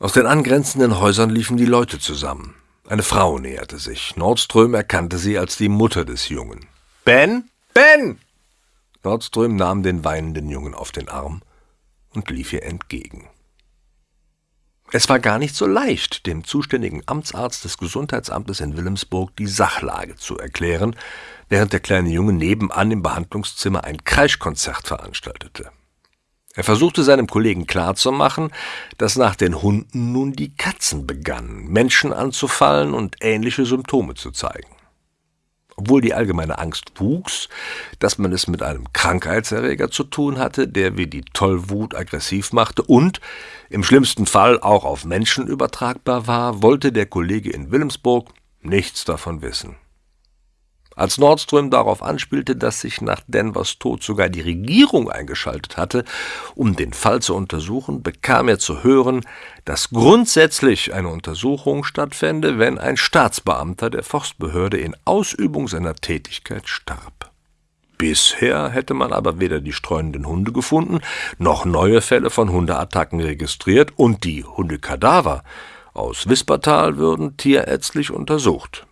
Aus den angrenzenden Häusern liefen die Leute zusammen. Eine Frau näherte sich. Nordström erkannte sie als die Mutter des Jungen. Ben? Ben! Nordström nahm den weinenden Jungen auf den Arm und lief ihr entgegen. Es war gar nicht so leicht, dem zuständigen Amtsarzt des Gesundheitsamtes in Wilhelmsburg die Sachlage zu erklären, während der kleine Junge nebenan im Behandlungszimmer ein Kreischkonzert veranstaltete. Er versuchte seinem Kollegen klarzumachen, dass nach den Hunden nun die Katzen begannen, Menschen anzufallen und ähnliche Symptome zu zeigen. Obwohl die allgemeine Angst wuchs, dass man es mit einem Krankheitserreger zu tun hatte, der wie die Tollwut aggressiv machte und im schlimmsten Fall auch auf Menschen übertragbar war, wollte der Kollege in Wilhelmsburg nichts davon wissen. Als Nordström darauf anspielte, dass sich nach Denvers Tod sogar die Regierung eingeschaltet hatte, um den Fall zu untersuchen, bekam er zu hören, dass grundsätzlich eine Untersuchung stattfände, wenn ein Staatsbeamter der Forstbehörde in Ausübung seiner Tätigkeit starb. Bisher hätte man aber weder die streunenden Hunde gefunden, noch neue Fälle von Hundeattacken registriert, und die Hundekadaver aus Wispertal würden tierärztlich untersucht.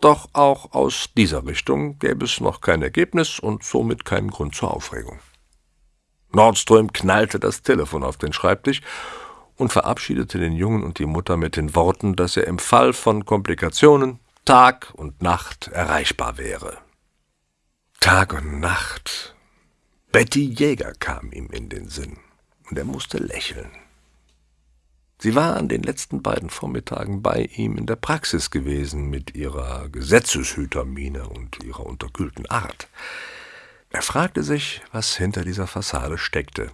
Doch auch aus dieser Richtung gäbe es noch kein Ergebnis und somit keinen Grund zur Aufregung. Nordström knallte das Telefon auf den Schreibtisch und verabschiedete den Jungen und die Mutter mit den Worten, dass er im Fall von Komplikationen Tag und Nacht erreichbar wäre. Tag und Nacht. Betty Jäger kam ihm in den Sinn, und er musste lächeln. Sie war an den letzten beiden Vormittagen bei ihm in der Praxis gewesen mit ihrer Gesetzeshütermiene und ihrer unterkühlten Art. Er fragte sich, was hinter dieser Fassade steckte,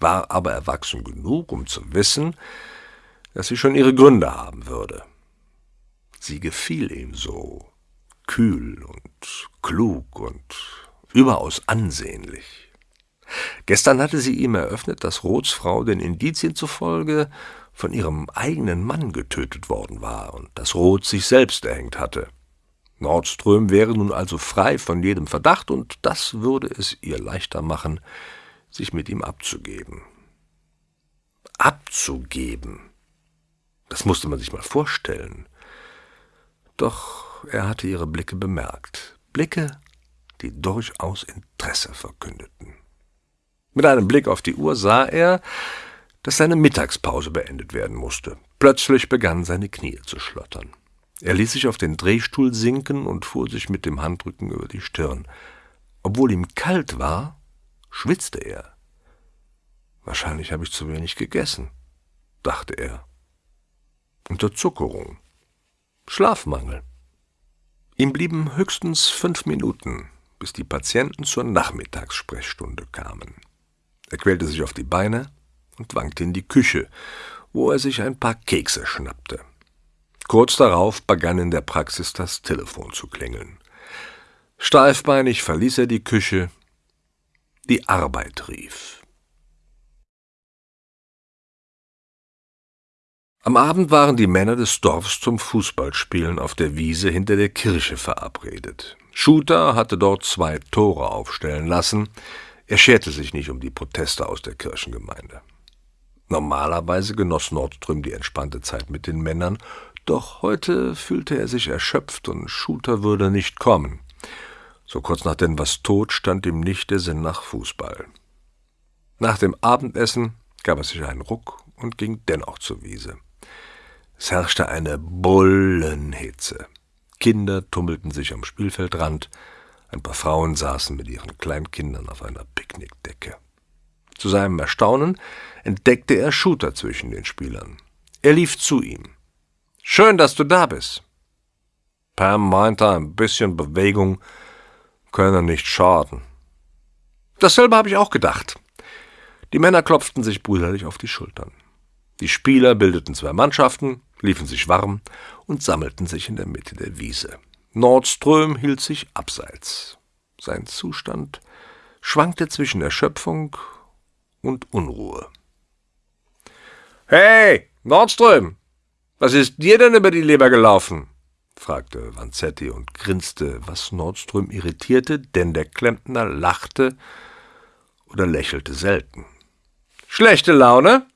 war aber erwachsen genug, um zu wissen, dass sie schon ihre Gründe haben würde. Sie gefiel ihm so, kühl und klug und überaus ansehnlich. Gestern hatte sie ihm eröffnet, dass Roths Frau den Indizien zufolge von ihrem eigenen Mann getötet worden war und dass Roth sich selbst erhängt hatte. Nordström wäre nun also frei von jedem Verdacht, und das würde es ihr leichter machen, sich mit ihm abzugeben. Abzugeben. Das musste man sich mal vorstellen. Doch er hatte ihre Blicke bemerkt. Blicke, die durchaus Interesse verkündeten. Mit einem Blick auf die Uhr sah er, dass seine Mittagspause beendet werden musste. Plötzlich begannen seine Knie zu schlottern. Er ließ sich auf den Drehstuhl sinken und fuhr sich mit dem Handrücken über die Stirn. Obwohl ihm kalt war, schwitzte er. Wahrscheinlich habe ich zu wenig gegessen, dachte er. Unterzuckerung. Schlafmangel. Ihm blieben höchstens fünf Minuten, bis die Patienten zur Nachmittagssprechstunde kamen. Er quälte sich auf die Beine, und wankte in die Küche, wo er sich ein paar Kekse schnappte. Kurz darauf begann in der Praxis das Telefon zu klingeln. Steifbeinig verließ er die Küche. Die Arbeit rief. Am Abend waren die Männer des Dorfs zum Fußballspielen auf der Wiese hinter der Kirche verabredet. Shooter hatte dort zwei Tore aufstellen lassen. Er scherte sich nicht um die Proteste aus der Kirchengemeinde. Normalerweise genoss Nordström die entspannte Zeit mit den Männern, doch heute fühlte er sich erschöpft und Shooter würde nicht kommen. So kurz nach Denvers Tod stand ihm nicht der Sinn nach Fußball. Nach dem Abendessen gab er sich einen Ruck und ging dennoch zur Wiese. Es herrschte eine Bullenhitze. Kinder tummelten sich am Spielfeldrand, ein paar Frauen saßen mit ihren Kleinkindern auf einer Picknickdecke. Zu seinem Erstaunen entdeckte er Shooter zwischen den Spielern. Er lief zu ihm. Schön, dass du da bist. Pam meinte, ein bisschen Bewegung könne nicht schaden. Dasselbe habe ich auch gedacht. Die Männer klopften sich brüderlich auf die Schultern. Die Spieler bildeten zwei Mannschaften, liefen sich warm und sammelten sich in der Mitte der Wiese. Nordström hielt sich abseits. Sein Zustand schwankte zwischen Erschöpfung und Unruhe. Hey, Nordström, was ist dir denn über die Leber gelaufen? fragte Vanzetti und grinste, was Nordström irritierte, denn der Klempner lachte oder lächelte selten. Schlechte Laune?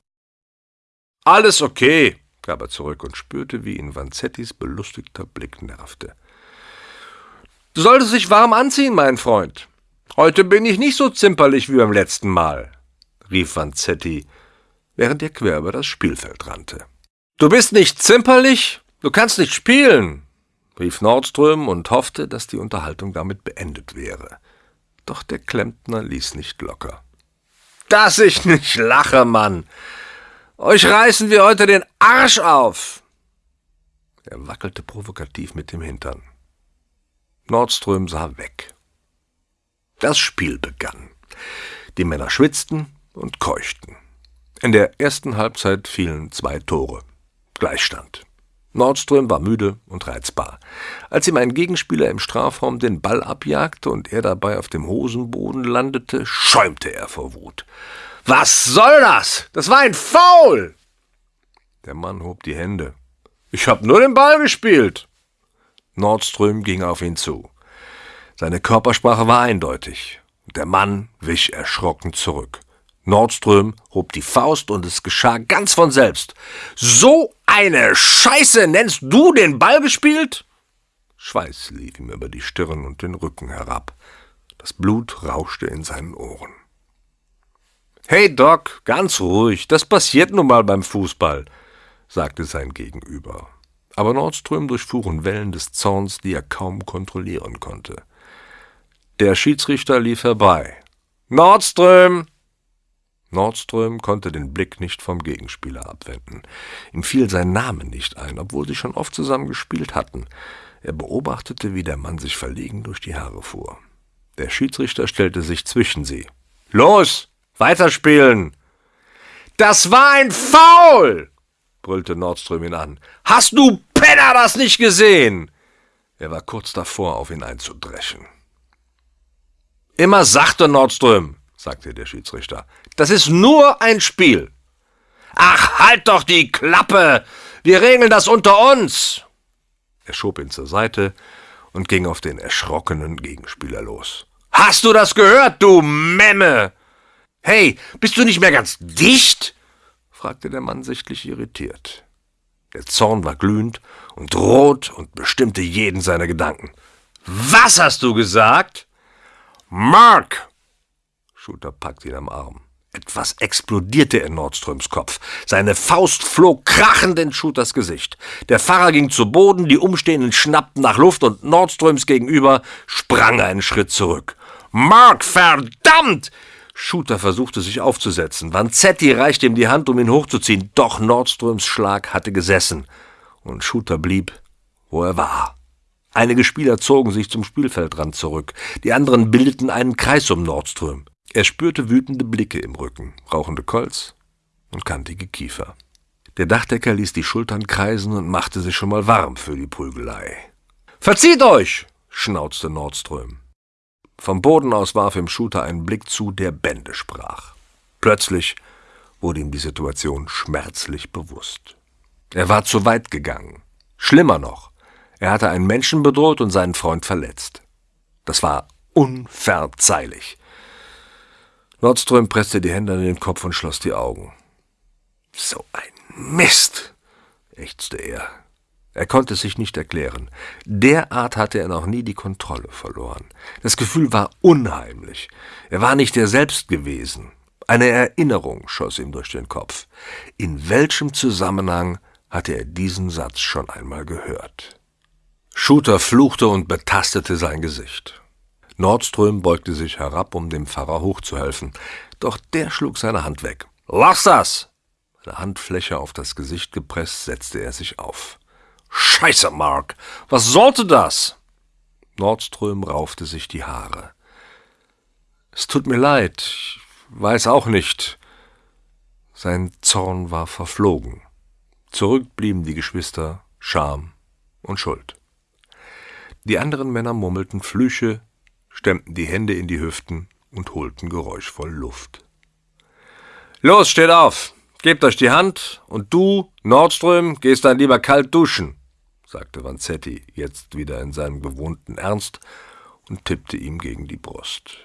Alles okay, gab er zurück und spürte, wie ihn Vanzettis belustigter Blick nervte. Du solltest dich warm anziehen, mein Freund. Heute bin ich nicht so zimperlich wie beim letzten Mal, rief Vanzetti, während er quer über das Spielfeld rannte. Du bist nicht zimperlich? Du kannst nicht spielen, rief Nordström und hoffte, dass die Unterhaltung damit beendet wäre. Doch der Klempner ließ nicht locker. Dass ich nicht lache, Mann! Euch reißen wir heute den Arsch auf! Er wackelte provokativ mit dem Hintern. Nordström sah weg. Das Spiel begann. Die Männer schwitzten und keuchten. In der ersten Halbzeit fielen zwei Tore. Gleichstand. Nordström war müde und reizbar. Als ihm ein Gegenspieler im Strafraum den Ball abjagte und er dabei auf dem Hosenboden landete, schäumte er vor Wut. Was soll das? Das war ein Foul! Der Mann hob die Hände. Ich hab nur den Ball gespielt. Nordström ging auf ihn zu. Seine Körpersprache war eindeutig. Der Mann wich erschrocken zurück. Nordström hob die Faust und es geschah ganz von selbst. So eine Scheiße nennst du den Ball gespielt? Schweiß lief ihm über die Stirn und den Rücken herab. Das Blut rauschte in seinen Ohren. Hey Doc, ganz ruhig, das passiert nun mal beim Fußball, sagte sein Gegenüber. Aber Nordström durchfuhren Wellen des Zorns, die er kaum kontrollieren konnte. Der Schiedsrichter lief herbei. Nordström, Nordström konnte den Blick nicht vom Gegenspieler abwenden. Ihm fiel sein Name nicht ein, obwohl sie schon oft zusammen gespielt hatten. Er beobachtete, wie der Mann sich verlegen durch die Haare fuhr. Der Schiedsrichter stellte sich zwischen sie. Los, weiterspielen! Das war ein Foul! brüllte Nordström ihn an. Hast du Penner das nicht gesehen? Er war kurz davor, auf ihn einzudreschen. Immer sachte Nordström, sagte der Schiedsrichter. Das ist nur ein Spiel. Ach, halt doch die Klappe! Wir regeln das unter uns! Er schob ihn zur Seite und ging auf den erschrockenen Gegenspieler los. Hast du das gehört, du Memme? Hey, bist du nicht mehr ganz dicht? fragte der Mann sichtlich irritiert. Der Zorn war glühend und rot und bestimmte jeden seiner Gedanken. Was hast du gesagt? Mark, Shooter packte ihn am Arm. Etwas explodierte in Nordströms Kopf. Seine Faust flog krachend in Shooters Gesicht. Der Fahrer ging zu Boden, die Umstehenden schnappten nach Luft und Nordströms gegenüber sprang einen Schritt zurück. Mark, verdammt! Shooter versuchte sich aufzusetzen. Vanzetti reichte ihm die Hand, um ihn hochzuziehen, doch Nordströms Schlag hatte gesessen und Shooter blieb, wo er war. Einige Spieler zogen sich zum Spielfeldrand zurück, die anderen bildeten einen Kreis um Nordström. Er spürte wütende Blicke im Rücken, rauchende Kolz und kantige Kiefer. Der Dachdecker ließ die Schultern kreisen und machte sich schon mal warm für die Prügelei. Verzieht euch! schnauzte Nordström. Vom Boden aus warf ihm Shooter einen Blick zu, der Bände sprach. Plötzlich wurde ihm die Situation schmerzlich bewusst. Er war zu weit gegangen. Schlimmer noch, er hatte einen Menschen bedroht und seinen Freund verletzt. Das war unverzeihlich. Nordström presste die Hände an den Kopf und schloss die Augen. So ein Mist, ächzte er. Er konnte es sich nicht erklären. Derart hatte er noch nie die Kontrolle verloren. Das Gefühl war unheimlich. Er war nicht er selbst gewesen. Eine Erinnerung schoss ihm durch den Kopf. In welchem Zusammenhang hatte er diesen Satz schon einmal gehört? Shooter fluchte und betastete sein Gesicht. Nordström beugte sich herab, um dem Pfarrer hochzuhelfen, doch der schlug seine Hand weg. Lass das! Eine Handfläche auf das Gesicht gepresst, setzte er sich auf. Scheiße, Mark! Was sollte das? Nordström raufte sich die Haare. Es tut mir leid, ich weiß auch nicht. Sein Zorn war verflogen. Zurück blieben die Geschwister Scham und Schuld. Die anderen Männer murmelten Flüche, stemmten die Hände in die Hüften und holten geräuschvoll Luft. Los, steht auf! Gebt euch die Hand und du, Nordström, gehst dann lieber kalt duschen, sagte Vanzetti, jetzt wieder in seinem gewohnten Ernst und tippte ihm gegen die Brust.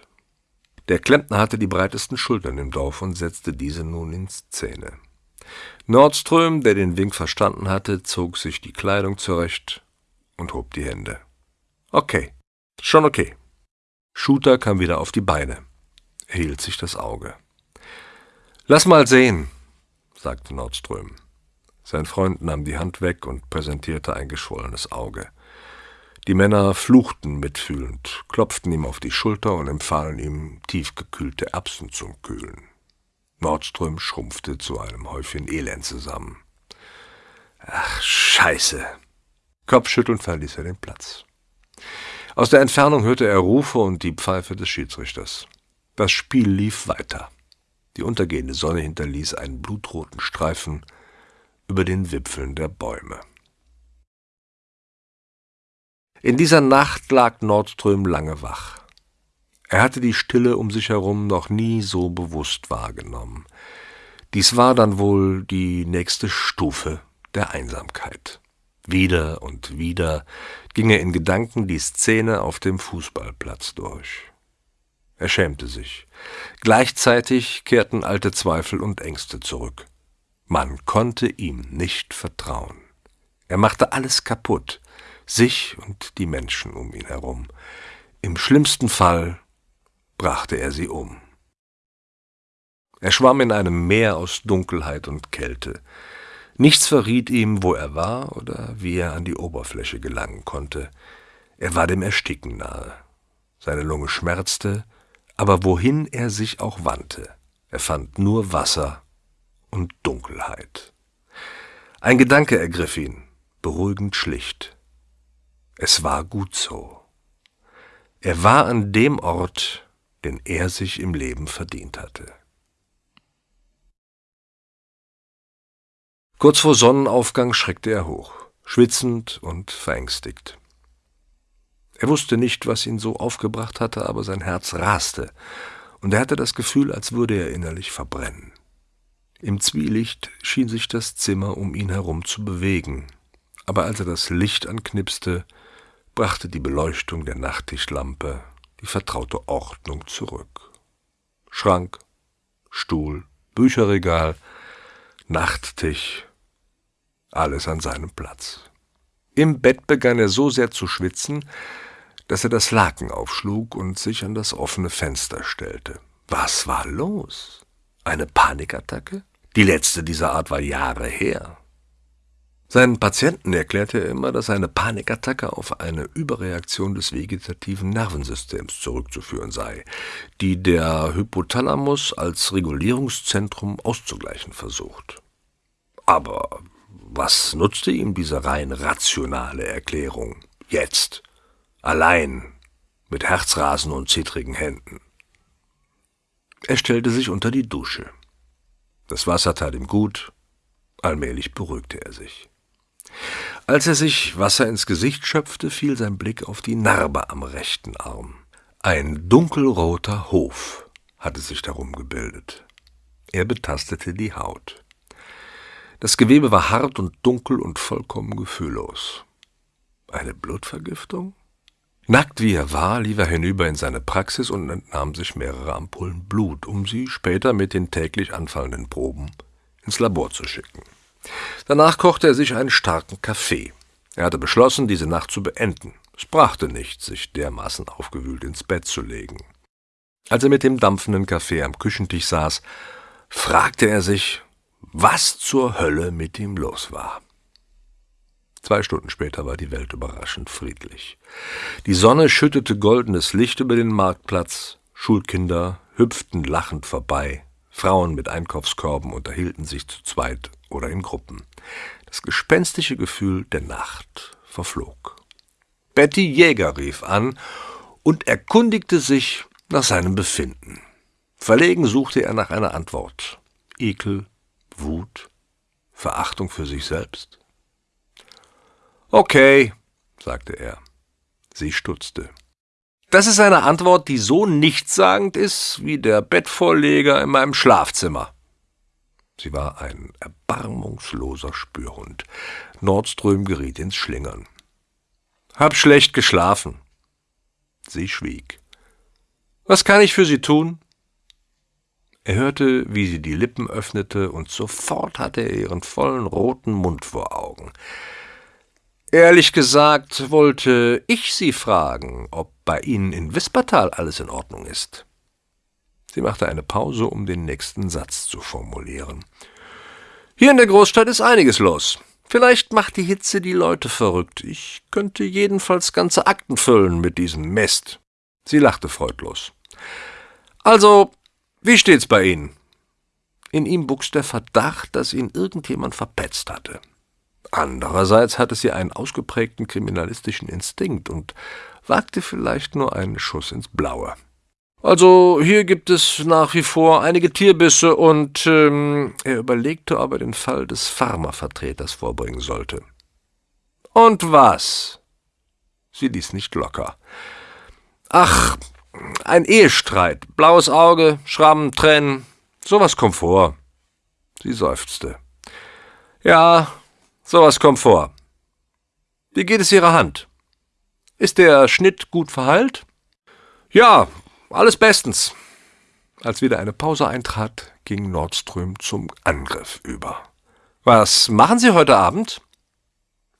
Der Klempner hatte die breitesten Schultern im Dorf und setzte diese nun in Szene. Nordström, der den Wink verstanden hatte, zog sich die Kleidung zurecht und hob die Hände. Okay, schon okay. Shooter kam wieder auf die Beine. Er hielt sich das Auge. Lass mal sehen, sagte Nordström. Sein Freund nahm die Hand weg und präsentierte ein geschwollenes Auge. Die Männer fluchten mitfühlend, klopften ihm auf die Schulter und empfahlen ihm tiefgekühlte Erbsen zum Kühlen. Nordström schrumpfte zu einem Häufchen Elend zusammen. Ach, Scheiße! Kopfschüttelnd verließ er den Platz. Aus der Entfernung hörte er Rufe und die Pfeife des Schiedsrichters. Das Spiel lief weiter. Die untergehende Sonne hinterließ einen blutroten Streifen über den Wipfeln der Bäume. In dieser Nacht lag Nordström lange wach. Er hatte die Stille um sich herum noch nie so bewusst wahrgenommen. Dies war dann wohl die nächste Stufe der Einsamkeit. Wieder und wieder ging er in Gedanken die Szene auf dem Fußballplatz durch. Er schämte sich. Gleichzeitig kehrten alte Zweifel und Ängste zurück. Man konnte ihm nicht vertrauen. Er machte alles kaputt, sich und die Menschen um ihn herum. Im schlimmsten Fall brachte er sie um. Er schwamm in einem Meer aus Dunkelheit und Kälte. Nichts verriet ihm, wo er war oder wie er an die Oberfläche gelangen konnte. Er war dem Ersticken nahe. Seine Lunge schmerzte, aber wohin er sich auch wandte, er fand nur Wasser und Dunkelheit. Ein Gedanke ergriff ihn, beruhigend schlicht. Es war gut so. Er war an dem Ort, den er sich im Leben verdient hatte. Kurz vor Sonnenaufgang schreckte er hoch, schwitzend und verängstigt. Er wusste nicht, was ihn so aufgebracht hatte, aber sein Herz raste, und er hatte das Gefühl, als würde er innerlich verbrennen. Im Zwielicht schien sich das Zimmer um ihn herum zu bewegen, aber als er das Licht anknipste, brachte die Beleuchtung der Nachttischlampe die vertraute Ordnung zurück. Schrank, Stuhl, Bücherregal, Nachttisch, alles an seinem Platz. Im Bett begann er so sehr zu schwitzen, dass er das Laken aufschlug und sich an das offene Fenster stellte. Was war los? Eine Panikattacke? Die letzte dieser Art war Jahre her. Seinen Patienten erklärte er immer, dass eine Panikattacke auf eine Überreaktion des vegetativen Nervensystems zurückzuführen sei, die der Hypothalamus als Regulierungszentrum auszugleichen versucht. Aber was nutzte ihm diese rein rationale Erklärung? Jetzt, allein, mit Herzrasen und zittrigen Händen. Er stellte sich unter die Dusche. Das Wasser tat ihm gut, allmählich beruhigte er sich. Als er sich Wasser ins Gesicht schöpfte, fiel sein Blick auf die Narbe am rechten Arm. Ein dunkelroter Hof hatte sich darum gebildet. Er betastete die Haut. Das Gewebe war hart und dunkel und vollkommen gefühllos. Eine Blutvergiftung? Nackt wie er war, lief er hinüber in seine Praxis und entnahm sich mehrere Ampullen Blut, um sie später mit den täglich anfallenden Proben ins Labor zu schicken. Danach kochte er sich einen starken Kaffee. Er hatte beschlossen, diese Nacht zu beenden. Es brachte nichts, sich dermaßen aufgewühlt ins Bett zu legen. Als er mit dem dampfenden Kaffee am Küchentisch saß, fragte er sich, was zur Hölle mit ihm los war. Zwei Stunden später war die Welt überraschend friedlich. Die Sonne schüttete goldenes Licht über den Marktplatz, Schulkinder hüpften lachend vorbei, Frauen mit Einkaufskörben unterhielten sich zu zweit oder in Gruppen. Das gespenstische Gefühl der Nacht verflog. Betty Jäger rief an und erkundigte sich nach seinem Befinden. Verlegen suchte er nach einer Antwort. Ekel, Wut, Verachtung für sich selbst. Okay, sagte er. Sie stutzte. Das ist eine Antwort, die so nichtssagend ist wie der Bettvorleger in meinem Schlafzimmer. Sie war ein erbarmungsloser Spürhund. Nordström geriet ins Schlingern. Hab schlecht geschlafen. Sie schwieg. Was kann ich für Sie tun? Er hörte, wie sie die Lippen öffnete, und sofort hatte er ihren vollen roten Mund vor Augen. Ehrlich gesagt wollte ich Sie fragen, ob bei Ihnen in Wispertal alles in Ordnung ist. Sie machte eine Pause, um den nächsten Satz zu formulieren. Hier in der Großstadt ist einiges los. Vielleicht macht die Hitze die Leute verrückt. Ich könnte jedenfalls ganze Akten füllen mit diesem Mist. Sie lachte freudlos. Also, wie steht's bei Ihnen? In ihm wuchs der Verdacht, dass ihn irgendjemand verpetzt hatte. Andererseits hatte sie einen ausgeprägten kriminalistischen Instinkt und wagte vielleicht nur einen Schuss ins Blaue. Also hier gibt es nach wie vor einige Tierbisse und ähm, er überlegte, ob er den Fall des Pharmavertreters vorbringen sollte. Und was? Sie ließ nicht locker. Ach, ein Ehestreit, blaues Auge, Schrammen, Tränen, sowas kommt vor. Sie seufzte. Ja, sowas kommt vor. Wie geht es Ihrer Hand? Ist der Schnitt gut verheilt? Ja, alles bestens. Als wieder eine Pause eintrat, ging Nordström zum Angriff über. Was machen Sie heute Abend?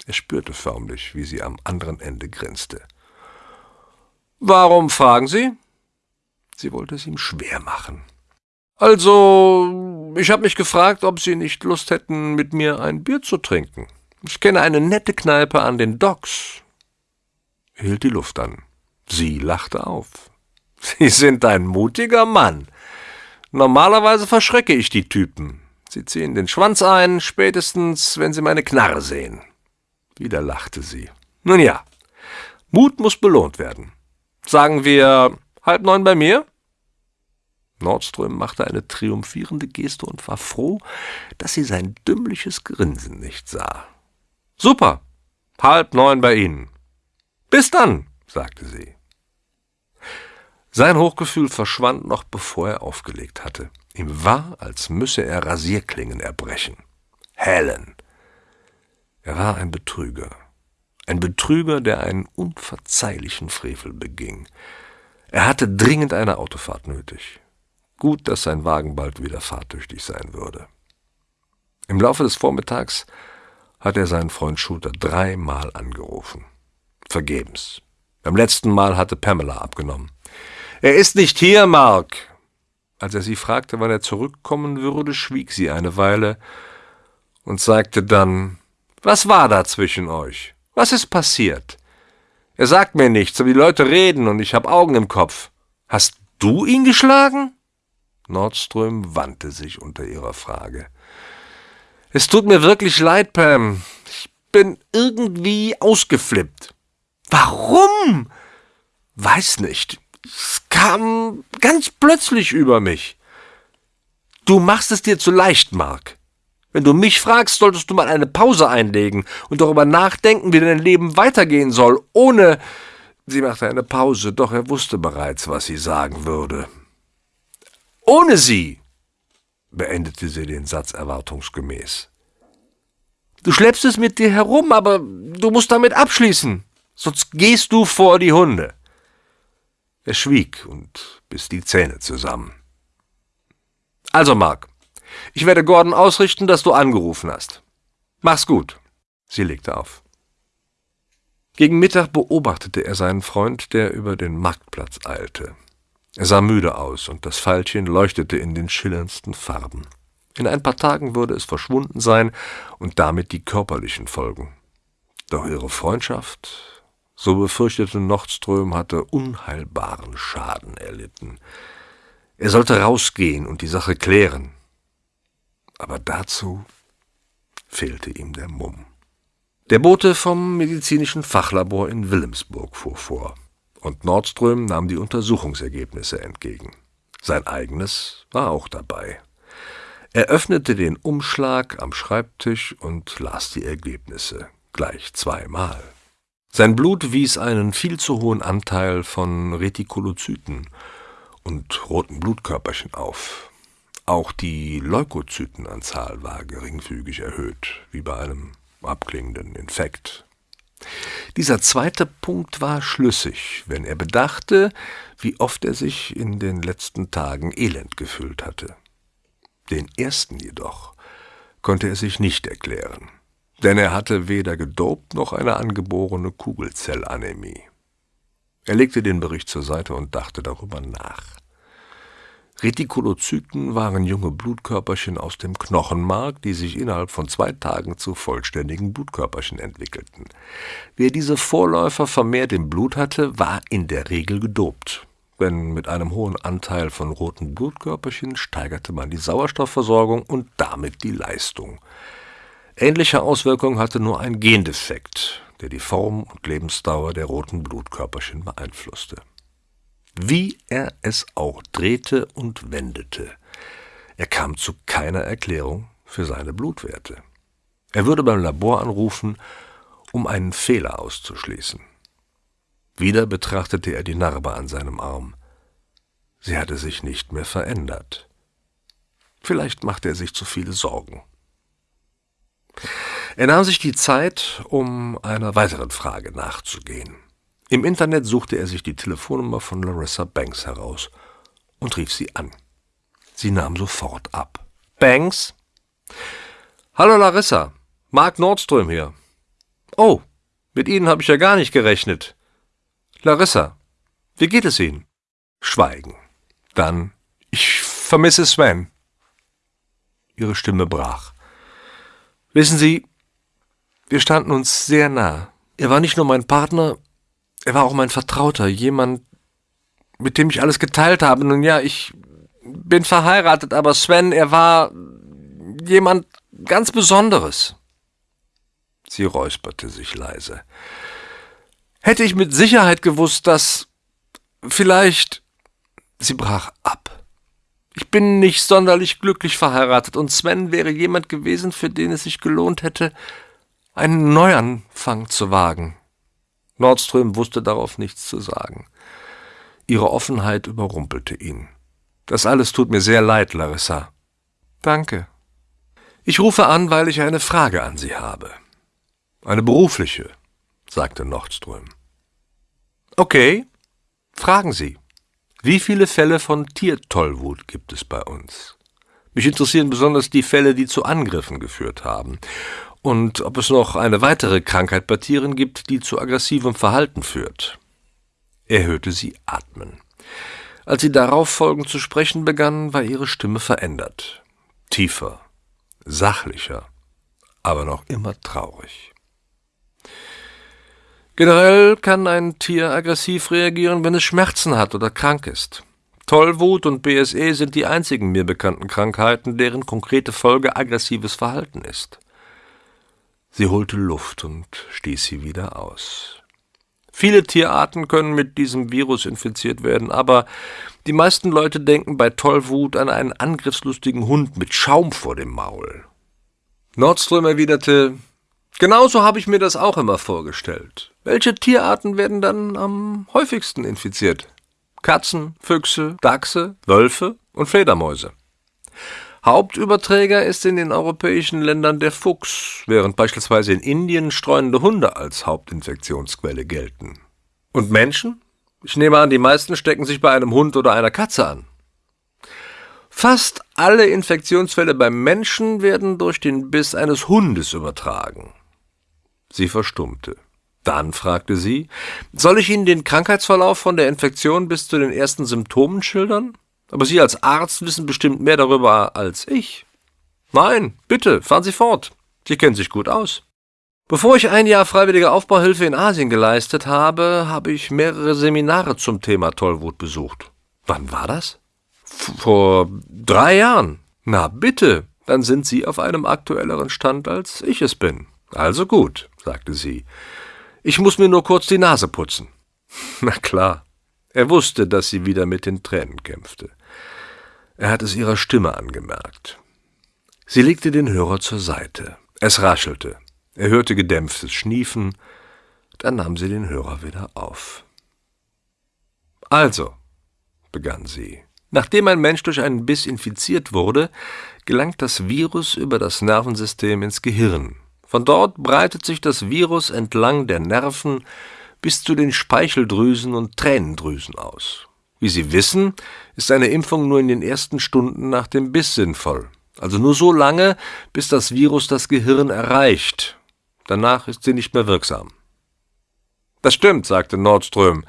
Er spürte förmlich, wie sie am anderen Ende grinste. Warum fragen Sie? Sie wollte es ihm schwer machen. Also, ich habe mich gefragt, ob Sie nicht Lust hätten, mit mir ein Bier zu trinken. Ich kenne eine nette Kneipe an den Docks. Er hielt die Luft an. Sie lachte auf. Sie sind ein mutiger Mann. Normalerweise verschrecke ich die Typen. Sie ziehen den Schwanz ein, spätestens, wenn sie meine Knarre sehen. Wieder lachte sie. Nun ja, Mut muss belohnt werden. Sagen wir halb neun bei mir? Nordström machte eine triumphierende Geste und war froh, dass sie sein dümmliches Grinsen nicht sah. Super, halb neun bei Ihnen. Bis dann, sagte sie. Sein Hochgefühl verschwand noch bevor er aufgelegt hatte. Ihm war, als müsse er Rasierklingen erbrechen. Helen. Er war ein Betrüger. Ein Betrüger, der einen unverzeihlichen Frevel beging. Er hatte dringend eine Autofahrt nötig. Gut, dass sein Wagen bald wieder fahrtüchtig sein würde. Im Laufe des Vormittags hat er seinen Freund Schulter dreimal angerufen. Vergebens. Beim letzten Mal hatte Pamela abgenommen. Er ist nicht hier, Mark. Als er sie fragte, wann er zurückkommen würde, schwieg sie eine Weile und sagte dann, was war da zwischen euch? Was ist passiert? Er sagt mir nichts, aber die Leute reden und ich habe Augen im Kopf. Hast du ihn geschlagen? Nordström wandte sich unter ihrer Frage. Es tut mir wirklich leid, Pam. Ich bin irgendwie ausgeflippt. Warum? Weiß nicht. Es kam ganz plötzlich über mich. Du machst es dir zu leicht, Mark. Wenn du mich fragst, solltest du mal eine Pause einlegen und darüber nachdenken, wie dein Leben weitergehen soll, ohne. Sie machte eine Pause, doch er wusste bereits, was sie sagen würde. Ohne sie, beendete sie den Satz erwartungsgemäß. Du schleppst es mit dir herum, aber du musst damit abschließen, sonst gehst du vor die Hunde. Er schwieg und biss die Zähne zusammen. Also, Mark, ich werde Gordon ausrichten, dass du angerufen hast. Mach's gut. Sie legte auf. Gegen Mittag beobachtete er seinen Freund, der über den Marktplatz eilte. Er sah müde aus, und das Pfeilchen leuchtete in den schillerndsten Farben. In ein paar Tagen würde es verschwunden sein und damit die körperlichen Folgen. Doch ihre Freundschaft, so befürchtete Nordström, hatte unheilbaren Schaden erlitten. Er sollte rausgehen und die Sache klären aber dazu fehlte ihm der Mumm. Der Bote vom medizinischen Fachlabor in Wilhelmsburg fuhr vor, und Nordström nahm die Untersuchungsergebnisse entgegen. Sein eigenes war auch dabei. Er öffnete den Umschlag am Schreibtisch und las die Ergebnisse, gleich zweimal. Sein Blut wies einen viel zu hohen Anteil von Retikolozyten und roten Blutkörperchen auf, auch die Leukozytenanzahl war geringfügig erhöht, wie bei einem abklingenden Infekt. Dieser zweite Punkt war schlüssig, wenn er bedachte, wie oft er sich in den letzten Tagen elend gefühlt hatte. Den ersten jedoch konnte er sich nicht erklären, denn er hatte weder gedopt noch eine angeborene Kugelzellanämie. Er legte den Bericht zur Seite und dachte darüber nach. Retikulozyten waren junge Blutkörperchen aus dem Knochenmark, die sich innerhalb von zwei Tagen zu vollständigen Blutkörperchen entwickelten. Wer diese Vorläufer vermehrt im Blut hatte, war in der Regel gedopt. Denn mit einem hohen Anteil von roten Blutkörperchen steigerte man die Sauerstoffversorgung und damit die Leistung. Ähnliche Auswirkungen hatte nur ein Gendefekt, der die Form und Lebensdauer der roten Blutkörperchen beeinflusste. Wie er es auch drehte und wendete, er kam zu keiner Erklärung für seine Blutwerte. Er würde beim Labor anrufen, um einen Fehler auszuschließen. Wieder betrachtete er die Narbe an seinem Arm. Sie hatte sich nicht mehr verändert. Vielleicht machte er sich zu viele Sorgen. Er nahm sich die Zeit, um einer weiteren Frage nachzugehen. Im Internet suchte er sich die Telefonnummer von Larissa Banks heraus und rief sie an. Sie nahm sofort ab. Banks? Hallo Larissa, Mark Nordström hier. Oh, mit Ihnen habe ich ja gar nicht gerechnet. Larissa, wie geht es Ihnen? Schweigen. Dann, ich vermisse Sven. Ihre Stimme brach. Wissen Sie, wir standen uns sehr nah. Er war nicht nur mein Partner, er war auch mein Vertrauter, jemand, mit dem ich alles geteilt habe. Nun ja, ich bin verheiratet, aber Sven, er war jemand ganz Besonderes. Sie räusperte sich leise. Hätte ich mit Sicherheit gewusst, dass vielleicht. Sie brach ab. Ich bin nicht sonderlich glücklich verheiratet, und Sven wäre jemand gewesen, für den es sich gelohnt hätte, einen Neuanfang zu wagen. Nordström wusste darauf nichts zu sagen. Ihre Offenheit überrumpelte ihn. Das alles tut mir sehr leid, Larissa. Danke. Ich rufe an, weil ich eine Frage an Sie habe. Eine berufliche, sagte Nordström. Okay, fragen Sie. Wie viele Fälle von Tiertollwut gibt es bei uns? Mich interessieren besonders die Fälle, die zu Angriffen geführt haben. Und ob es noch eine weitere Krankheit bei Tieren gibt, die zu aggressivem Verhalten führt. Er hörte sie atmen. Als sie darauf folgend zu sprechen begann, war ihre Stimme verändert. Tiefer, sachlicher, aber noch immer traurig. Generell kann ein Tier aggressiv reagieren, wenn es Schmerzen hat oder krank ist. Tollwut und BSE sind die einzigen mir bekannten Krankheiten, deren konkrete Folge aggressives Verhalten ist. Sie holte Luft und stieß sie wieder aus. Viele Tierarten können mit diesem Virus infiziert werden, aber die meisten Leute denken bei Tollwut an einen angriffslustigen Hund mit Schaum vor dem Maul. Nordström erwiderte, Genauso habe ich mir das auch immer vorgestellt. Welche Tierarten werden dann am häufigsten infiziert? Katzen, Füchse, Dachse, Wölfe und Fledermäuse. Hauptüberträger ist in den europäischen Ländern der Fuchs, während beispielsweise in Indien streunende Hunde als Hauptinfektionsquelle gelten. Und Menschen? Ich nehme an, die meisten stecken sich bei einem Hund oder einer Katze an. Fast alle Infektionsfälle beim Menschen werden durch den Biss eines Hundes übertragen. Sie verstummte. Dann fragte sie, soll ich Ihnen den Krankheitsverlauf von der Infektion bis zu den ersten Symptomen schildern? Aber Sie als Arzt wissen bestimmt mehr darüber als ich. Nein, bitte, fahren Sie fort. Sie kennen sich gut aus. Bevor ich ein Jahr freiwillige Aufbauhilfe in Asien geleistet habe, habe ich mehrere Seminare zum Thema Tollwut besucht. Wann war das? Vor drei Jahren. Na bitte, dann sind Sie auf einem aktuelleren Stand, als ich es bin. Also gut, sagte sie. Ich muss mir nur kurz die Nase putzen. Na klar. Er wusste, dass sie wieder mit den Tränen kämpfte. Er hat es ihrer Stimme angemerkt. Sie legte den Hörer zur Seite. Es raschelte. Er hörte gedämpftes Schniefen. Dann nahm sie den Hörer wieder auf. Also, begann sie, nachdem ein Mensch durch einen Biss infiziert wurde, gelangt das Virus über das Nervensystem ins Gehirn Von dort breitet sich das Virus entlang der Nerven bis zu den Speicheldrüsen und Tränendrüsen aus. Wie Sie wissen, ist eine Impfung nur in den ersten Stunden nach dem Biss sinnvoll. Also nur so lange, bis das Virus das Gehirn erreicht. Danach ist sie nicht mehr wirksam. Das stimmt, sagte Nordström.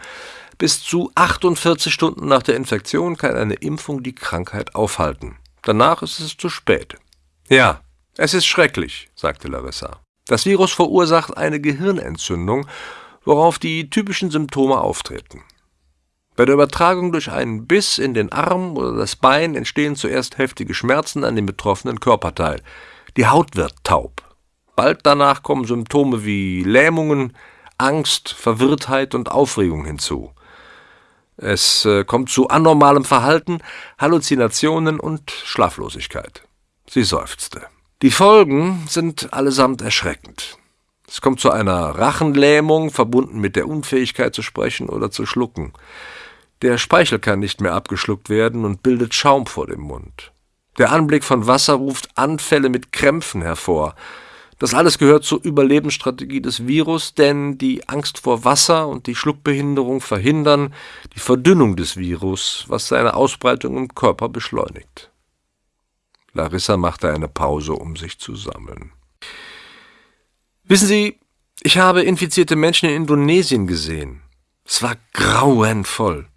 Bis zu 48 Stunden nach der Infektion kann eine Impfung die Krankheit aufhalten. Danach ist es zu spät. Ja, es ist schrecklich, sagte Larissa. Das Virus verursacht eine Gehirnentzündung, worauf die typischen Symptome auftreten. Bei der Übertragung durch einen Biss in den Arm oder das Bein entstehen zuerst heftige Schmerzen an dem betroffenen Körperteil. Die Haut wird taub. Bald danach kommen Symptome wie Lähmungen, Angst, Verwirrtheit und Aufregung hinzu. Es äh, kommt zu anormalem Verhalten, Halluzinationen und Schlaflosigkeit. Sie seufzte. Die Folgen sind allesamt erschreckend. Es kommt zu einer Rachenlähmung, verbunden mit der Unfähigkeit zu sprechen oder zu schlucken. Der Speichel kann nicht mehr abgeschluckt werden und bildet Schaum vor dem Mund. Der Anblick von Wasser ruft Anfälle mit Krämpfen hervor. Das alles gehört zur Überlebensstrategie des Virus, denn die Angst vor Wasser und die Schluckbehinderung verhindern die Verdünnung des Virus, was seine Ausbreitung im Körper beschleunigt. Larissa machte eine Pause, um sich zu sammeln. Wissen Sie, ich habe infizierte Menschen in Indonesien gesehen. Es war grauenvoll.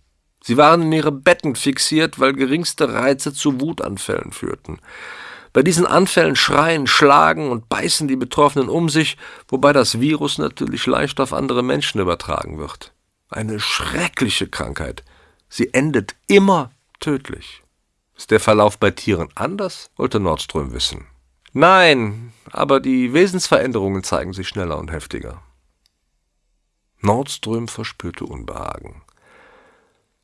Sie waren in ihre Betten fixiert, weil geringste Reize zu Wutanfällen führten. Bei diesen Anfällen schreien, schlagen und beißen die Betroffenen um sich, wobei das Virus natürlich leicht auf andere Menschen übertragen wird. Eine schreckliche Krankheit. Sie endet immer tödlich. Ist der Verlauf bei Tieren anders? wollte Nordström wissen. Nein, aber die Wesensveränderungen zeigen sich schneller und heftiger. Nordström verspürte Unbehagen.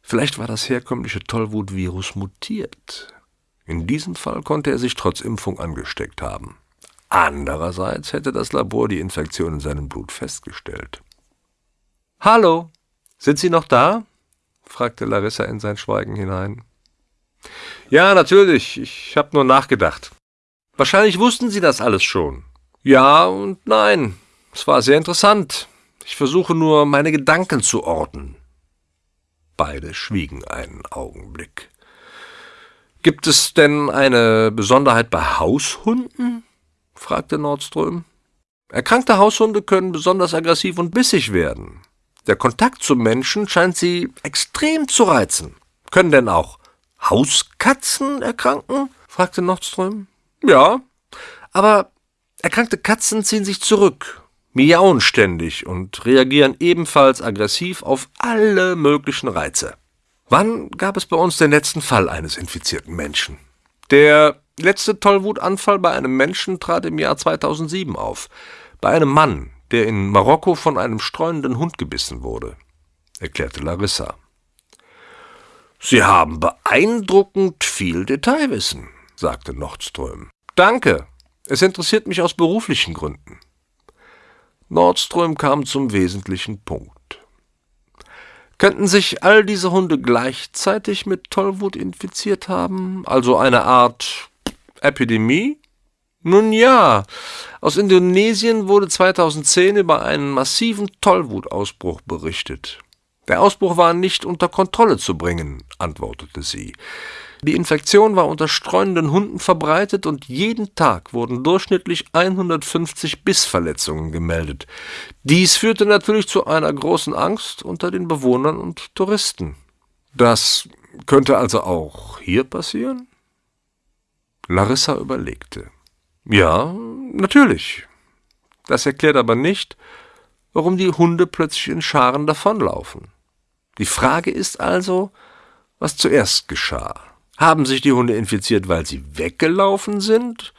Vielleicht war das herkömmliche Tollwutvirus mutiert. In diesem Fall konnte er sich trotz Impfung angesteckt haben. Andererseits hätte das Labor die Infektion in seinem Blut festgestellt. Hallo, sind Sie noch da? fragte Larissa in sein Schweigen hinein. Ja, natürlich, ich habe nur nachgedacht. Wahrscheinlich wussten Sie das alles schon. Ja und nein. Es war sehr interessant. Ich versuche nur, meine Gedanken zu ordnen. Beide schwiegen einen Augenblick. Gibt es denn eine Besonderheit bei Haushunden? fragte Nordström. Erkrankte Haushunde können besonders aggressiv und bissig werden. Der Kontakt zum Menschen scheint sie extrem zu reizen. Können denn auch Hauskatzen erkranken? fragte Nordström. Ja, aber erkrankte Katzen ziehen sich zurück miauen ständig und reagieren ebenfalls aggressiv auf alle möglichen Reize. Wann gab es bei uns den letzten Fall eines infizierten Menschen? Der letzte Tollwutanfall bei einem Menschen trat im Jahr 2007 auf. Bei einem Mann, der in Marokko von einem streunenden Hund gebissen wurde, erklärte Larissa. Sie haben beeindruckend viel Detailwissen, sagte Nordström. Danke. Es interessiert mich aus beruflichen Gründen. Nordström kam zum wesentlichen Punkt. Könnten sich all diese Hunde gleichzeitig mit Tollwut infiziert haben, also eine Art Epidemie? Nun ja, aus Indonesien wurde 2010 über einen massiven Tollwutausbruch berichtet. Der Ausbruch war nicht unter Kontrolle zu bringen, antwortete sie. Die Infektion war unter streunenden Hunden verbreitet und jeden Tag wurden durchschnittlich 150 Bissverletzungen gemeldet. Dies führte natürlich zu einer großen Angst unter den Bewohnern und Touristen. Das könnte also auch hier passieren? Larissa überlegte. Ja, natürlich. Das erklärt aber nicht, warum die Hunde plötzlich in Scharen davonlaufen. Die Frage ist also, was zuerst geschah. Haben sich die Hunde infiziert, weil sie weggelaufen sind?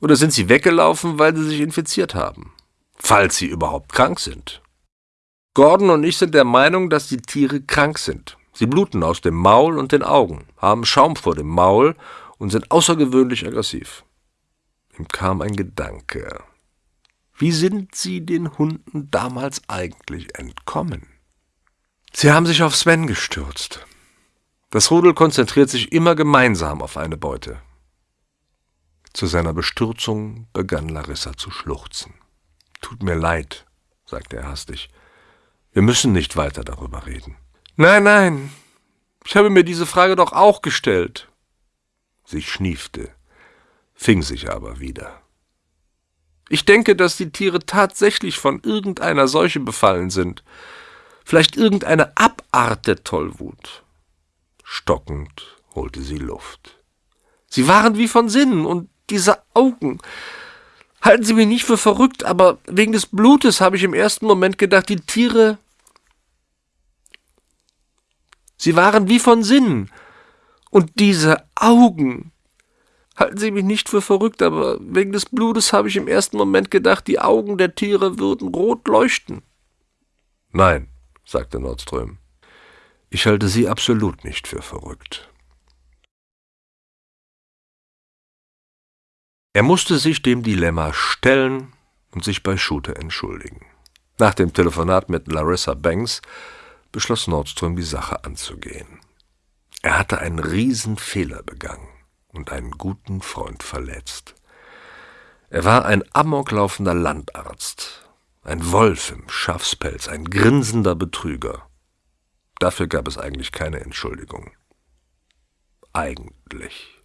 Oder sind sie weggelaufen, weil sie sich infiziert haben? Falls sie überhaupt krank sind. Gordon und ich sind der Meinung, dass die Tiere krank sind. Sie bluten aus dem Maul und den Augen, haben Schaum vor dem Maul und sind außergewöhnlich aggressiv. Ihm kam ein Gedanke. Wie sind Sie den Hunden damals eigentlich entkommen? Sie haben sich auf Sven gestürzt. Das Rudel konzentriert sich immer gemeinsam auf eine Beute. Zu seiner Bestürzung begann Larissa zu schluchzen. Tut mir leid, sagte er hastig. Wir müssen nicht weiter darüber reden. Nein, nein, ich habe mir diese Frage doch auch gestellt. Sie schniefte, fing sich aber wieder. Ich denke, dass die Tiere tatsächlich von irgendeiner Seuche befallen sind. Vielleicht irgendeine Abart der Tollwut. Stockend holte sie Luft. Sie waren wie von Sinnen und diese Augen. Halten Sie mich nicht für verrückt, aber wegen des Blutes habe ich im ersten Moment gedacht, die Tiere. Sie waren wie von Sinnen. Und diese Augen. Halten Sie mich nicht für verrückt, aber wegen des Blutes habe ich im ersten Moment gedacht, die Augen der Tiere würden rot leuchten. Nein, sagte Nordström. Ich halte Sie absolut nicht für verrückt. Er musste sich dem Dilemma stellen und sich bei Shooter entschuldigen. Nach dem Telefonat mit Larissa Banks beschloss Nordström, die Sache anzugehen. Er hatte einen Riesenfehler begangen und einen guten Freund verletzt. Er war ein amoklaufender Landarzt, ein Wolf im Schafspelz, ein grinsender Betrüger. Dafür gab es eigentlich keine Entschuldigung. Eigentlich.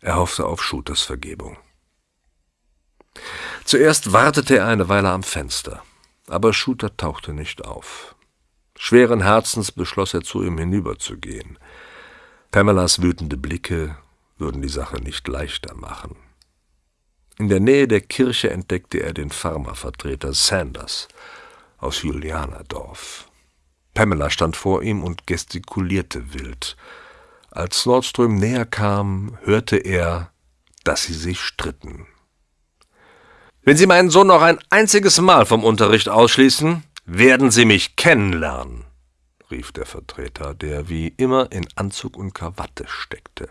Er hoffte auf Shooters Vergebung. Zuerst wartete er eine Weile am Fenster, aber Shooter tauchte nicht auf. Schweren Herzens beschloss er, zu ihm hinüberzugehen. Pamelas wütende Blicke würden die Sache nicht leichter machen. In der Nähe der Kirche entdeckte er den Pharmavertreter Sanders aus Julianadorf. Pamela stand vor ihm und gestikulierte wild. Als Nordström näher kam, hörte er, dass sie sich stritten. Wenn Sie meinen Sohn noch ein einziges Mal vom Unterricht ausschließen, werden Sie mich kennenlernen, rief der Vertreter, der wie immer in Anzug und Krawatte steckte.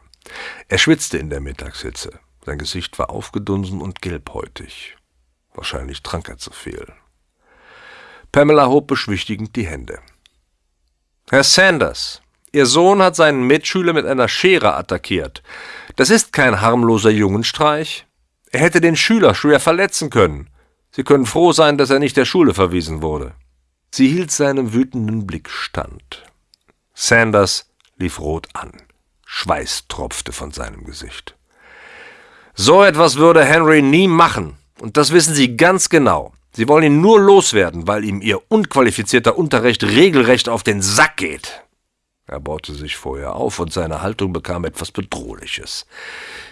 Er schwitzte in der Mittagshitze. Sein Gesicht war aufgedunsen und gelbhäutig. Wahrscheinlich trank er zu viel. Pamela hob beschwichtigend die Hände. Herr Sanders, Ihr Sohn hat seinen Mitschüler mit einer Schere attackiert. Das ist kein harmloser Jungenstreich. Er hätte den Schüler schwer verletzen können. Sie können froh sein, dass er nicht der Schule verwiesen wurde. Sie hielt seinem wütenden Blick stand. Sanders lief rot an. Schweiß tropfte von seinem Gesicht. So etwas würde Henry nie machen, und das wissen Sie ganz genau. Sie wollen ihn nur loswerden, weil ihm Ihr unqualifizierter Unterricht regelrecht auf den Sack geht. Er baute sich vorher auf, und seine Haltung bekam etwas Bedrohliches.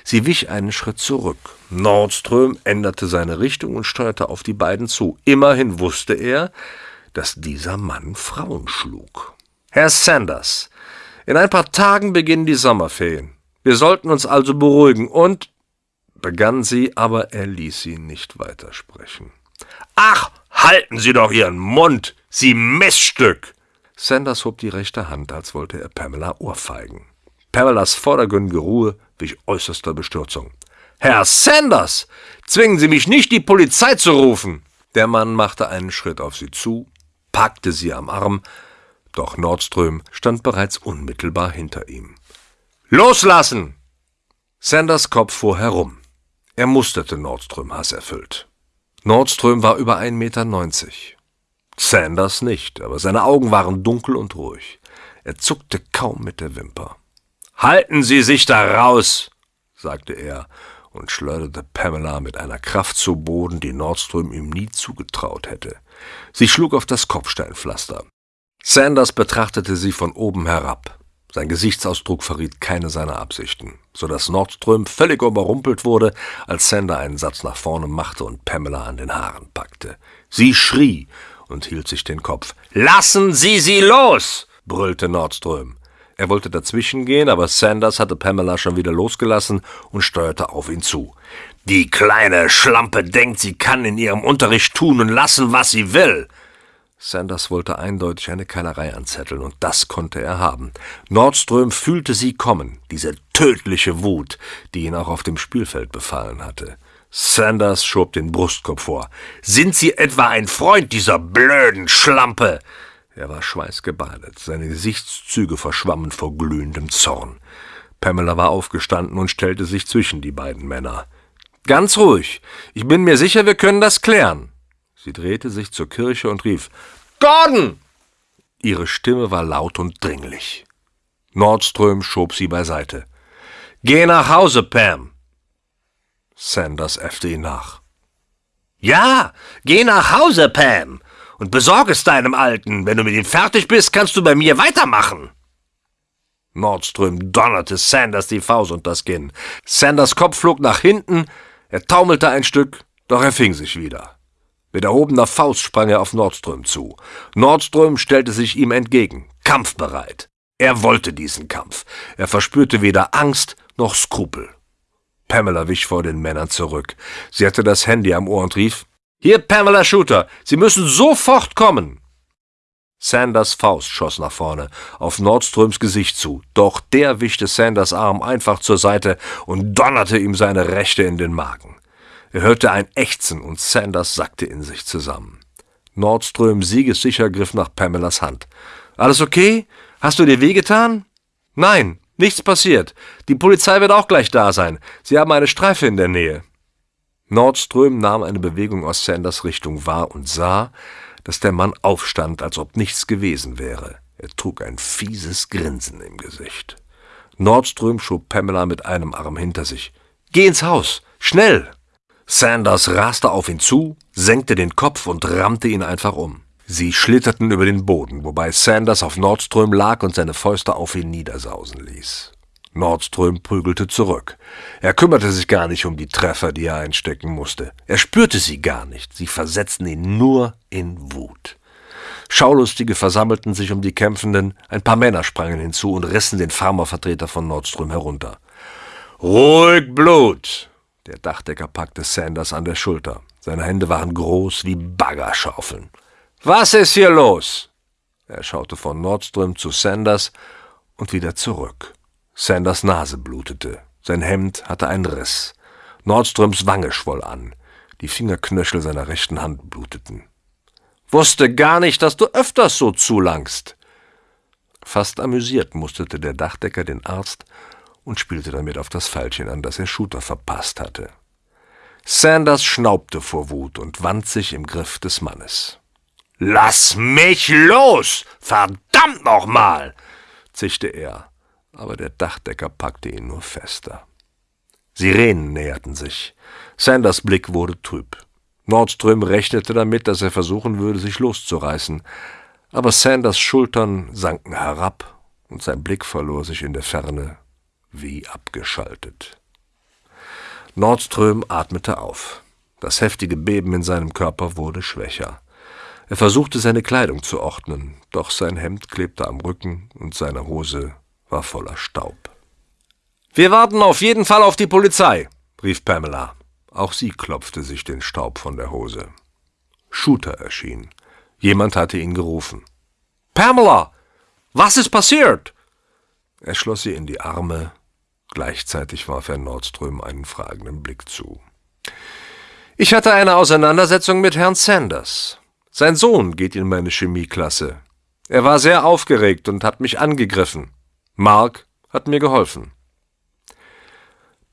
Sie wich einen Schritt zurück. Nordström änderte seine Richtung und steuerte auf die beiden zu. Immerhin wusste er, dass dieser Mann Frauen schlug. Herr Sanders, in ein paar Tagen beginnen die Sommerferien. Wir sollten uns also beruhigen und begann sie, aber er ließ sie nicht weitersprechen. Ach, halten Sie doch Ihren Mund, Sie Missstück! Sanders hob die rechte Hand, als wollte er Pamela ohrfeigen. Pamelas vordergründige Ruhe wich äußerster Bestürzung. Herr Sanders, zwingen Sie mich nicht, die Polizei zu rufen! Der Mann machte einen Schritt auf sie zu, packte sie am Arm, doch Nordström stand bereits unmittelbar hinter ihm. Loslassen! Sanders Kopf fuhr herum. Er musterte Nordström hasserfüllt. Nordström war über 1,90 Meter. Sanders nicht, aber seine Augen waren dunkel und ruhig. Er zuckte kaum mit der Wimper. Halten Sie sich da raus, sagte er und schleuderte Pamela mit einer Kraft zu Boden, die Nordström ihm nie zugetraut hätte. Sie schlug auf das Kopfsteinpflaster. Sanders betrachtete sie von oben herab. Sein Gesichtsausdruck verriet keine seiner Absichten, so dass Nordström völlig überrumpelt wurde, als Sander einen Satz nach vorne machte und Pamela an den Haaren packte. Sie schrie und hielt sich den Kopf. Lassen Sie sie los! brüllte Nordström. Er wollte dazwischengehen, aber Sanders hatte Pamela schon wieder losgelassen und steuerte auf ihn zu. Die kleine Schlampe denkt, sie kann in ihrem Unterricht tun und lassen, was sie will. Sanders wollte eindeutig eine Keilerei anzetteln, und das konnte er haben. Nordström fühlte sie kommen, diese tödliche Wut, die ihn auch auf dem Spielfeld befallen hatte. Sanders schob den Brustkorb vor. Sind Sie etwa ein Freund dieser blöden Schlampe? Er war schweißgebadet, seine Gesichtszüge verschwammen vor glühendem Zorn. Pamela war aufgestanden und stellte sich zwischen die beiden Männer. Ganz ruhig. Ich bin mir sicher, wir können das klären. Sie drehte sich zur Kirche und rief Gordon! Ihre Stimme war laut und dringlich. Nordström schob sie beiseite. Geh nach Hause, Pam! Sanders äffte ihn nach. Ja, geh nach Hause, Pam, und besorg es deinem Alten. Wenn du mit ihm fertig bist, kannst du bei mir weitermachen. Nordström donnerte Sanders die Faust und das Kinn. Sanders Kopf flog nach hinten, er taumelte ein Stück, doch er fing sich wieder. Mit erhobener Faust sprang er auf Nordström zu. Nordström stellte sich ihm entgegen, kampfbereit. Er wollte diesen Kampf. Er verspürte weder Angst noch Skrupel. Pamela wich vor den Männern zurück. Sie hatte das Handy am Ohr und rief Hier, Pamela Shooter, Sie müssen sofort kommen. Sanders Faust schoss nach vorne, auf Nordströms Gesicht zu, doch der wischte Sanders Arm einfach zur Seite und donnerte ihm seine Rechte in den Magen. Er hörte ein Ächzen und Sanders sackte in sich zusammen. Nordström siegessicher griff nach Pamelas Hand. Alles okay? Hast du dir wehgetan? Nein, nichts passiert. Die Polizei wird auch gleich da sein. Sie haben eine Streife in der Nähe. Nordström nahm eine Bewegung aus Sanders Richtung wahr und sah, dass der Mann aufstand, als ob nichts gewesen wäre. Er trug ein fieses Grinsen im Gesicht. Nordström schob Pamela mit einem Arm hinter sich. Geh ins Haus. Schnell! Sanders raste auf ihn zu, senkte den Kopf und rammte ihn einfach um. Sie schlitterten über den Boden, wobei Sanders auf Nordström lag und seine Fäuste auf ihn niedersausen ließ. Nordström prügelte zurück. Er kümmerte sich gar nicht um die Treffer, die er einstecken musste. Er spürte sie gar nicht, sie versetzten ihn nur in Wut. Schaulustige versammelten sich um die Kämpfenden, ein paar Männer sprangen hinzu und rissen den Farmervertreter von Nordström herunter. Ruhig Blut, der Dachdecker packte Sanders an der Schulter. Seine Hände waren groß wie Baggerschaufeln. Was ist hier los? Er schaute von Nordström zu Sanders und wieder zurück. Sanders Nase blutete. Sein Hemd hatte einen Riss. Nordströms Wange schwoll an. Die Fingerknöchel seiner rechten Hand bluteten. Wusste gar nicht, dass du öfters so zulangst. Fast amüsiert musterte der Dachdecker den Arzt und spielte damit auf das Pfeilchen an, das er Shooter verpasst hatte. Sanders schnaubte vor Wut und wand sich im Griff des Mannes. Lass mich los! Verdammt nochmal! zischte er, aber der Dachdecker packte ihn nur fester. Sirenen näherten sich. Sanders Blick wurde trüb. Nordström rechnete damit, dass er versuchen würde, sich loszureißen, aber Sanders Schultern sanken herab und sein Blick verlor sich in der Ferne wie abgeschaltet. Nordström atmete auf. Das heftige Beben in seinem Körper wurde schwächer. Er versuchte seine Kleidung zu ordnen, doch sein Hemd klebte am Rücken und seine Hose war voller Staub. Wir warten auf jeden Fall auf die Polizei, rief Pamela. Auch sie klopfte sich den Staub von der Hose. Shooter erschien. Jemand hatte ihn gerufen. Pamela, was ist passiert? Er schloss sie in die Arme Gleichzeitig warf er Nordström einen fragenden Blick zu. Ich hatte eine Auseinandersetzung mit Herrn Sanders. Sein Sohn geht in meine Chemieklasse. Er war sehr aufgeregt und hat mich angegriffen. Mark hat mir geholfen.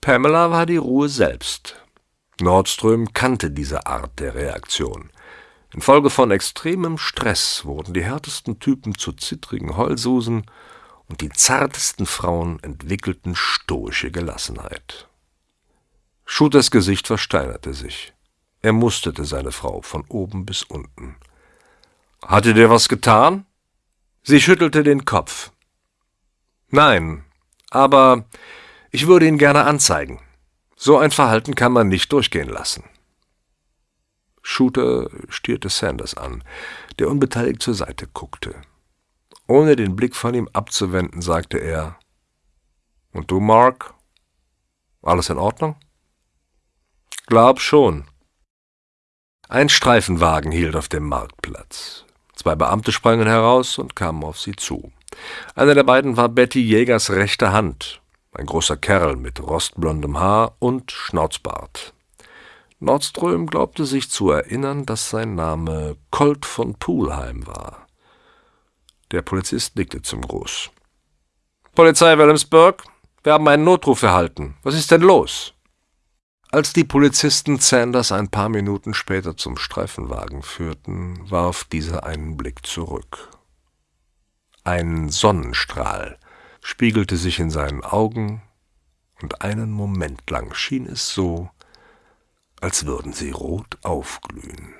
Pamela war die Ruhe selbst. Nordström kannte diese Art der Reaktion. Infolge von extremem Stress wurden die härtesten Typen zu zittrigen Heulsusen und die zartesten Frauen entwickelten stoische Gelassenheit. Shooters Gesicht versteinerte sich. Er musterte seine Frau von oben bis unten. Hatte der was getan? Sie schüttelte den Kopf. Nein, aber ich würde ihn gerne anzeigen. So ein Verhalten kann man nicht durchgehen lassen. Shooter stierte Sanders an, der unbeteiligt zur Seite guckte. Ohne den Blick von ihm abzuwenden, sagte er Und du, Mark? Alles in Ordnung? Glaub schon. Ein Streifenwagen hielt auf dem Marktplatz. Zwei Beamte sprangen heraus und kamen auf sie zu. Einer der beiden war Betty Jägers rechte Hand, ein großer Kerl mit rostblondem Haar und Schnauzbart. Nordström glaubte sich zu erinnern, dass sein Name Colt von Poolheim war. Der Polizist nickte zum Gruß. Polizei Wilhelmsburg, Wir haben einen Notruf erhalten. Was ist denn los? Als die Polizisten Sanders ein paar Minuten später zum Streifenwagen führten, warf dieser einen Blick zurück. Ein Sonnenstrahl spiegelte sich in seinen Augen, und einen Moment lang schien es so, als würden sie rot aufglühen.